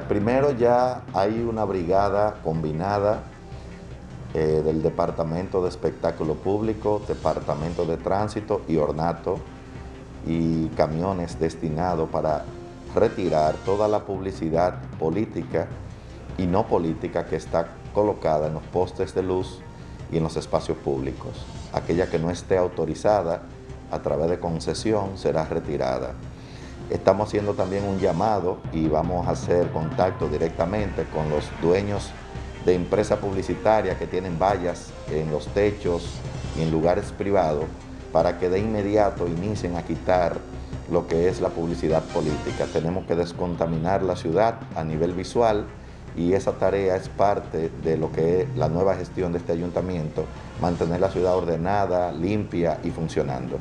Primero ya hay una brigada combinada eh, del Departamento de Espectáculo Público, Departamento de Tránsito y Ornato y camiones destinados para retirar toda la publicidad política y no política que está colocada en los postes de luz y en los espacios públicos. Aquella que no esté autorizada a través de concesión será retirada. Estamos haciendo también un llamado y vamos a hacer contacto directamente con los dueños de empresas publicitarias que tienen vallas en los techos y en lugares privados para que de inmediato inicien a quitar lo que es la publicidad política. Tenemos que descontaminar la ciudad a nivel visual y esa tarea es parte de lo que es la nueva gestión de este ayuntamiento, mantener la ciudad ordenada, limpia y funcionando.